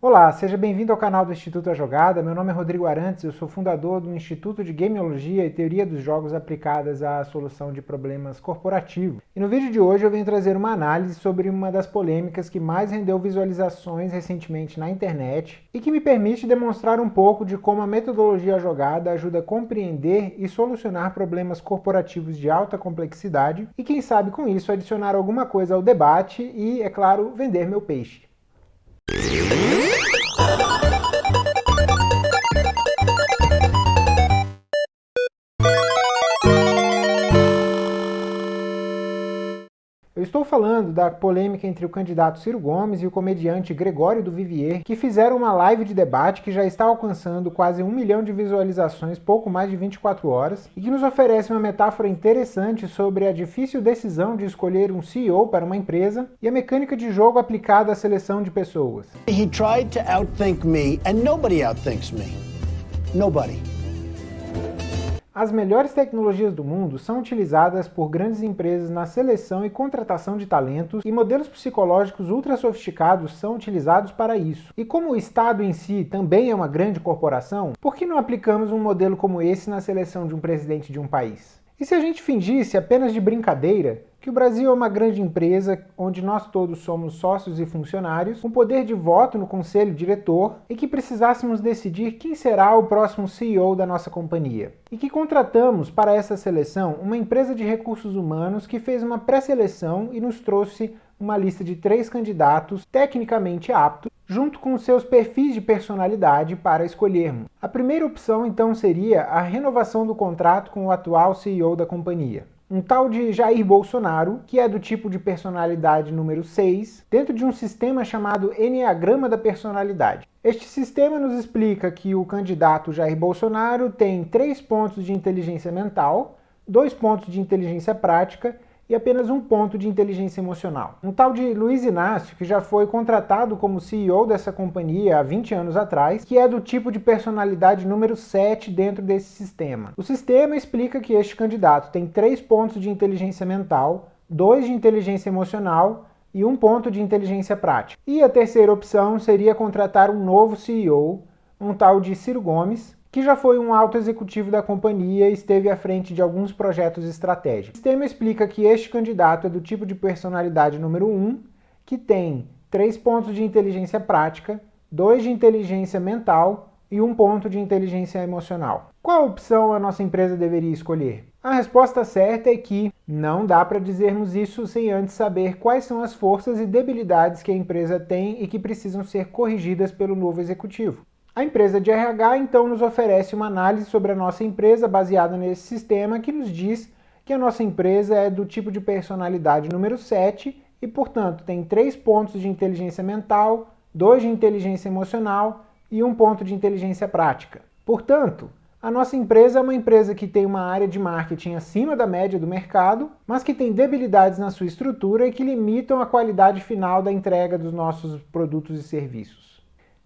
Olá, seja bem-vindo ao canal do Instituto A Jogada. Meu nome é Rodrigo Arantes, eu sou fundador do Instituto de Gameologia e Teoria dos Jogos aplicadas à solução de problemas corporativos. E no vídeo de hoje eu venho trazer uma análise sobre uma das polêmicas que mais rendeu visualizações recentemente na internet e que me permite demonstrar um pouco de como a metodologia Jogada ajuda a compreender e solucionar problemas corporativos de alta complexidade e quem sabe com isso adicionar alguma coisa ao debate e, é claro, vender meu peixe. Yeah. Eu estou falando da polêmica entre o candidato Ciro Gomes e o comediante Gregório do Vivier, que fizeram uma live de debate que já está alcançando quase um milhão de visualizações pouco mais de 24 horas, e que nos oferece uma metáfora interessante sobre a difícil decisão de escolher um CEO para uma empresa e a mecânica de jogo aplicada à seleção de pessoas. He tried to outthink me, and nobody outthinks me. Nobody. As melhores tecnologias do mundo são utilizadas por grandes empresas na seleção e contratação de talentos e modelos psicológicos ultra sofisticados são utilizados para isso. E como o Estado em si também é uma grande corporação, por que não aplicamos um modelo como esse na seleção de um presidente de um país? E se a gente fingisse apenas de brincadeira que o Brasil é uma grande empresa onde nós todos somos sócios e funcionários, com poder de voto no conselho diretor e que precisássemos decidir quem será o próximo CEO da nossa companhia. E que contratamos para essa seleção uma empresa de recursos humanos que fez uma pré-seleção e nos trouxe uma lista de três candidatos tecnicamente aptos, junto com seus perfis de personalidade para escolhermos. A primeira opção então seria a renovação do contrato com o atual CEO da companhia um tal de Jair Bolsonaro, que é do tipo de personalidade número 6, dentro de um sistema chamado Enneagrama da Personalidade. Este sistema nos explica que o candidato Jair Bolsonaro tem três pontos de inteligência mental, dois pontos de inteligência prática e apenas um ponto de inteligência emocional. Um tal de Luiz Inácio, que já foi contratado como CEO dessa companhia há 20 anos atrás, que é do tipo de personalidade número 7 dentro desse sistema. O sistema explica que este candidato tem três pontos de inteligência mental, dois de inteligência emocional e um ponto de inteligência prática. E a terceira opção seria contratar um novo CEO, um tal de Ciro Gomes, que já foi um alto executivo da companhia e esteve à frente de alguns projetos estratégicos. O sistema explica que este candidato é do tipo de personalidade número 1, que tem 3 pontos de inteligência prática, 2 de inteligência mental e 1 ponto de inteligência emocional. Qual opção a nossa empresa deveria escolher? A resposta certa é que não dá para dizermos isso sem antes saber quais são as forças e debilidades que a empresa tem e que precisam ser corrigidas pelo novo executivo. A empresa de RH então nos oferece uma análise sobre a nossa empresa baseada nesse sistema que nos diz que a nossa empresa é do tipo de personalidade número 7 e, portanto, tem três pontos de inteligência mental, dois de inteligência emocional e um ponto de inteligência prática. Portanto, a nossa empresa é uma empresa que tem uma área de marketing acima da média do mercado, mas que tem debilidades na sua estrutura e que limitam a qualidade final da entrega dos nossos produtos e serviços.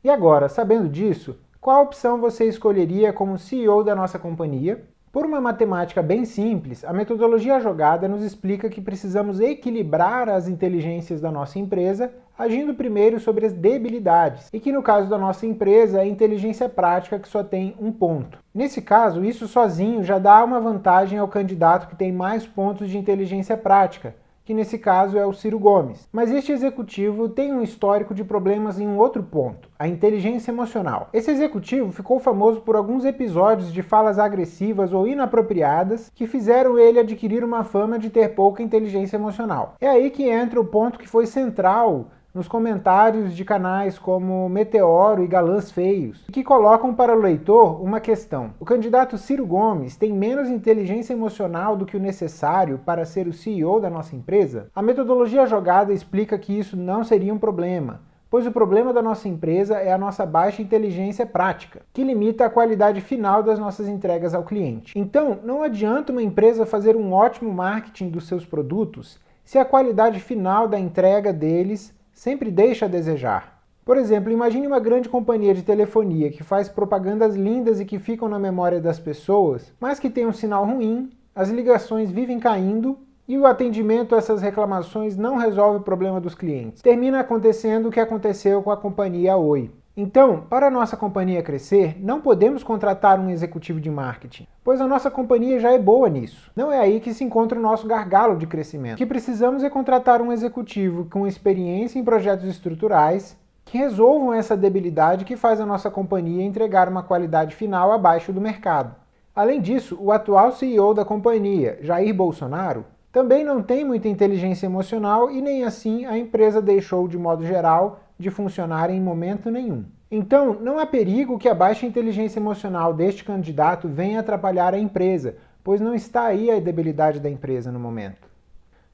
E agora, sabendo disso, qual opção você escolheria como CEO da nossa companhia? Por uma matemática bem simples, a metodologia jogada nos explica que precisamos equilibrar as inteligências da nossa empresa, agindo primeiro sobre as debilidades, e que no caso da nossa empresa é inteligência prática que só tem um ponto. Nesse caso, isso sozinho já dá uma vantagem ao candidato que tem mais pontos de inteligência prática, que nesse caso é o Ciro Gomes. Mas este executivo tem um histórico de problemas em um outro ponto, a inteligência emocional. Esse executivo ficou famoso por alguns episódios de falas agressivas ou inapropriadas que fizeram ele adquirir uma fama de ter pouca inteligência emocional. É aí que entra o ponto que foi central nos comentários de canais como Meteoro e Galãs Feios, que colocam para o leitor uma questão. O candidato Ciro Gomes tem menos inteligência emocional do que o necessário para ser o CEO da nossa empresa? A metodologia jogada explica que isso não seria um problema, pois o problema da nossa empresa é a nossa baixa inteligência prática, que limita a qualidade final das nossas entregas ao cliente. Então, não adianta uma empresa fazer um ótimo marketing dos seus produtos se a qualidade final da entrega deles sempre deixa a desejar. Por exemplo, imagine uma grande companhia de telefonia que faz propagandas lindas e que ficam na memória das pessoas, mas que tem um sinal ruim, as ligações vivem caindo e o atendimento a essas reclamações não resolve o problema dos clientes. Termina acontecendo o que aconteceu com a companhia Oi. Então, para nossa companhia crescer, não podemos contratar um executivo de marketing, pois a nossa companhia já é boa nisso. Não é aí que se encontra o nosso gargalo de crescimento. O que precisamos é contratar um executivo com experiência em projetos estruturais que resolvam essa debilidade que faz a nossa companhia entregar uma qualidade final abaixo do mercado. Além disso, o atual CEO da companhia, Jair Bolsonaro, também não tem muita inteligência emocional e nem assim a empresa deixou, de modo geral, de funcionar em momento nenhum. Então, não há perigo que a baixa inteligência emocional deste candidato venha atrapalhar a empresa, pois não está aí a debilidade da empresa no momento.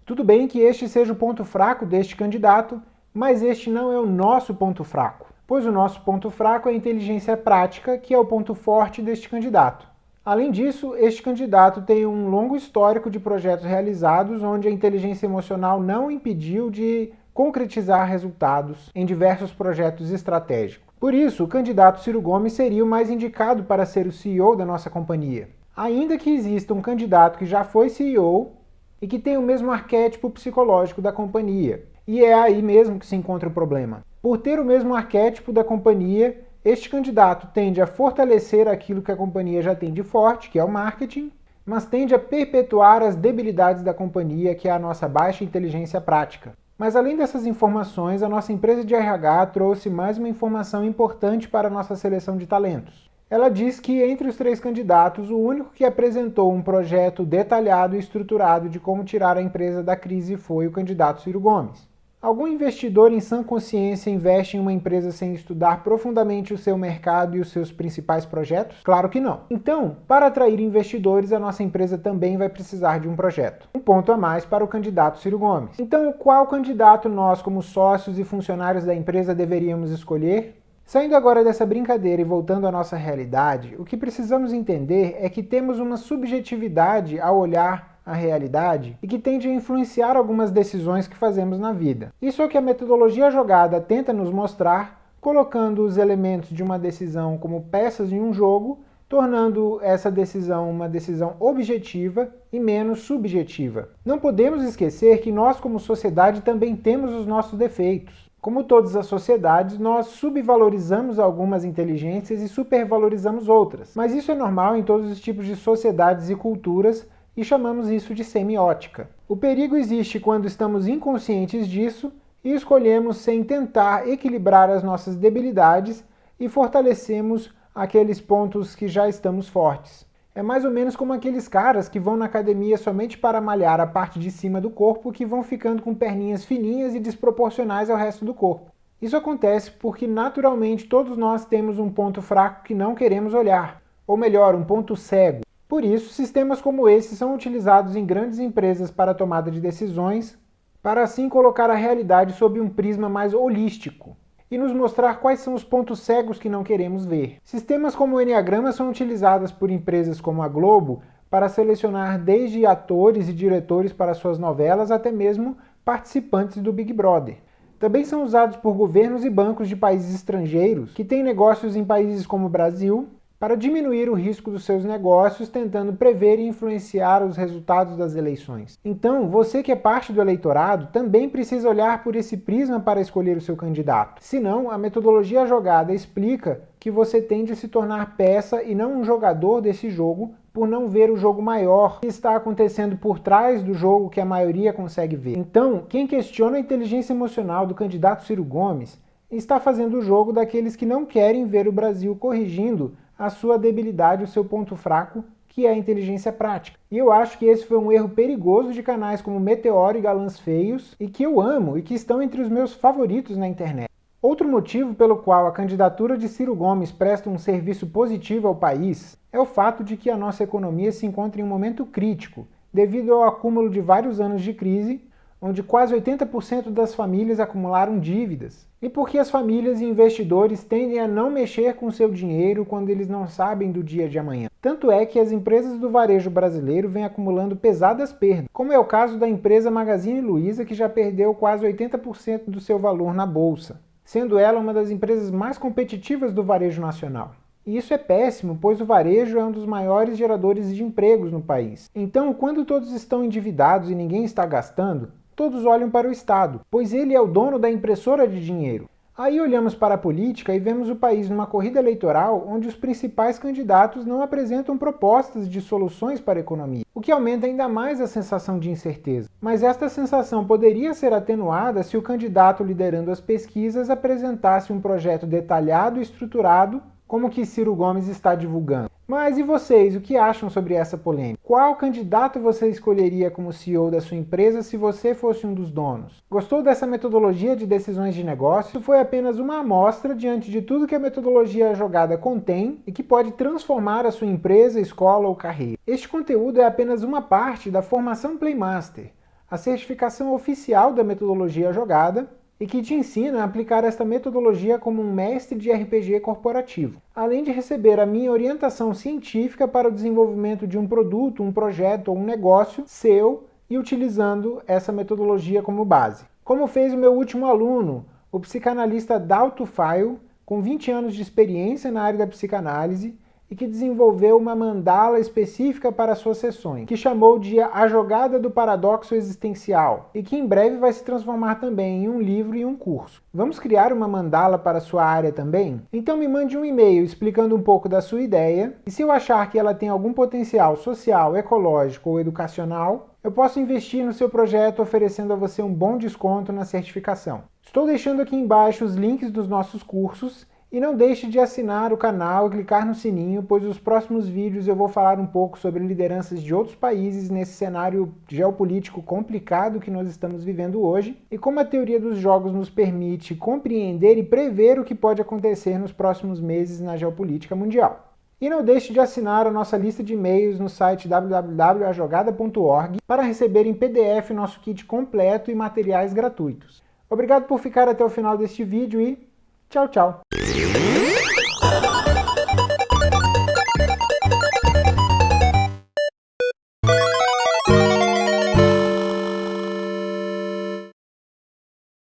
Tudo bem que este seja o ponto fraco deste candidato, mas este não é o nosso ponto fraco, pois o nosso ponto fraco é a inteligência prática, que é o ponto forte deste candidato. Além disso, este candidato tem um longo histórico de projetos realizados onde a inteligência emocional não impediu de concretizar resultados em diversos projetos estratégicos. Por isso, o candidato Ciro Gomes seria o mais indicado para ser o CEO da nossa companhia. Ainda que exista um candidato que já foi CEO e que tem o mesmo arquétipo psicológico da companhia. E é aí mesmo que se encontra o problema. Por ter o mesmo arquétipo da companhia, este candidato tende a fortalecer aquilo que a companhia já tem de forte, que é o marketing, mas tende a perpetuar as debilidades da companhia, que é a nossa baixa inteligência prática. Mas além dessas informações, a nossa empresa de RH trouxe mais uma informação importante para a nossa seleção de talentos. Ela diz que entre os três candidatos, o único que apresentou um projeto detalhado e estruturado de como tirar a empresa da crise foi o candidato Ciro Gomes. Algum investidor em sã consciência investe em uma empresa sem estudar profundamente o seu mercado e os seus principais projetos? Claro que não. Então, para atrair investidores, a nossa empresa também vai precisar de um projeto. Um ponto a mais para o candidato Ciro Gomes. Então, qual candidato nós, como sócios e funcionários da empresa, deveríamos escolher? Saindo agora dessa brincadeira e voltando à nossa realidade, o que precisamos entender é que temos uma subjetividade ao olhar a realidade e que tende a influenciar algumas decisões que fazemos na vida. Isso é o que a metodologia jogada tenta nos mostrar, colocando os elementos de uma decisão como peças em um jogo, tornando essa decisão uma decisão objetiva e menos subjetiva. Não podemos esquecer que nós, como sociedade, também temos os nossos defeitos. Como todas as sociedades, nós subvalorizamos algumas inteligências e supervalorizamos outras. Mas isso é normal em todos os tipos de sociedades e culturas e chamamos isso de semiótica. O perigo existe quando estamos inconscientes disso e escolhemos sem tentar equilibrar as nossas debilidades e fortalecemos aqueles pontos que já estamos fortes. É mais ou menos como aqueles caras que vão na academia somente para malhar a parte de cima do corpo que vão ficando com perninhas fininhas e desproporcionais ao resto do corpo. Isso acontece porque naturalmente todos nós temos um ponto fraco que não queremos olhar, ou melhor, um ponto cego. Por isso, sistemas como esse são utilizados em grandes empresas para tomada de decisões, para assim colocar a realidade sob um prisma mais holístico e nos mostrar quais são os pontos cegos que não queremos ver. Sistemas como o Enneagrama são utilizados por empresas como a Globo para selecionar desde atores e diretores para suas novelas até mesmo participantes do Big Brother. Também são usados por governos e bancos de países estrangeiros que têm negócios em países como Brasil, para diminuir o risco dos seus negócios, tentando prever e influenciar os resultados das eleições. Então, você que é parte do eleitorado também precisa olhar por esse prisma para escolher o seu candidato. Senão, a metodologia jogada explica que você tende a se tornar peça e não um jogador desse jogo por não ver o jogo maior que está acontecendo por trás do jogo que a maioria consegue ver. Então, quem questiona a inteligência emocional do candidato Ciro Gomes está fazendo o jogo daqueles que não querem ver o Brasil corrigindo a sua debilidade, o seu ponto fraco, que é a inteligência prática. E eu acho que esse foi um erro perigoso de canais como Meteoro e Galãs Feios, e que eu amo e que estão entre os meus favoritos na internet. Outro motivo pelo qual a candidatura de Ciro Gomes presta um serviço positivo ao país é o fato de que a nossa economia se encontra em um momento crítico, devido ao acúmulo de vários anos de crise onde quase 80% das famílias acumularam dívidas, e porque as famílias e investidores tendem a não mexer com seu dinheiro quando eles não sabem do dia de amanhã. Tanto é que as empresas do varejo brasileiro vêm acumulando pesadas perdas, como é o caso da empresa Magazine Luiza, que já perdeu quase 80% do seu valor na bolsa, sendo ela uma das empresas mais competitivas do varejo nacional. E isso é péssimo, pois o varejo é um dos maiores geradores de empregos no país. Então, quando todos estão endividados e ninguém está gastando, todos olham para o Estado, pois ele é o dono da impressora de dinheiro. Aí olhamos para a política e vemos o país numa corrida eleitoral onde os principais candidatos não apresentam propostas de soluções para a economia, o que aumenta ainda mais a sensação de incerteza. Mas esta sensação poderia ser atenuada se o candidato liderando as pesquisas apresentasse um projeto detalhado e estruturado como o que Ciro Gomes está divulgando. Mas e vocês, o que acham sobre essa polêmica? Qual candidato você escolheria como CEO da sua empresa se você fosse um dos donos? Gostou dessa metodologia de decisões de negócio? Foi apenas uma amostra diante de tudo que a metodologia jogada contém e que pode transformar a sua empresa, escola ou carreira. Este conteúdo é apenas uma parte da formação Playmaster, a certificação oficial da metodologia jogada e que te ensina a aplicar esta metodologia como um mestre de RPG corporativo, além de receber a minha orientação científica para o desenvolvimento de um produto, um projeto ou um negócio seu e utilizando essa metodologia como base. Como fez o meu último aluno, o psicanalista Dalto Fail, com 20 anos de experiência na área da psicanálise, e que desenvolveu uma mandala específica para suas sessões, que chamou de A Jogada do Paradoxo Existencial, e que em breve vai se transformar também em um livro e um curso. Vamos criar uma mandala para sua área também? Então me mande um e-mail explicando um pouco da sua ideia, e se eu achar que ela tem algum potencial social, ecológico ou educacional, eu posso investir no seu projeto oferecendo a você um bom desconto na certificação. Estou deixando aqui embaixo os links dos nossos cursos e não deixe de assinar o canal e clicar no sininho, pois nos próximos vídeos eu vou falar um pouco sobre lideranças de outros países nesse cenário geopolítico complicado que nós estamos vivendo hoje e como a teoria dos jogos nos permite compreender e prever o que pode acontecer nos próximos meses na geopolítica mundial. E não deixe de assinar a nossa lista de e-mails no site www.ajogada.org para receber em PDF nosso kit completo e materiais gratuitos. Obrigado por ficar até o final deste vídeo e tchau, tchau!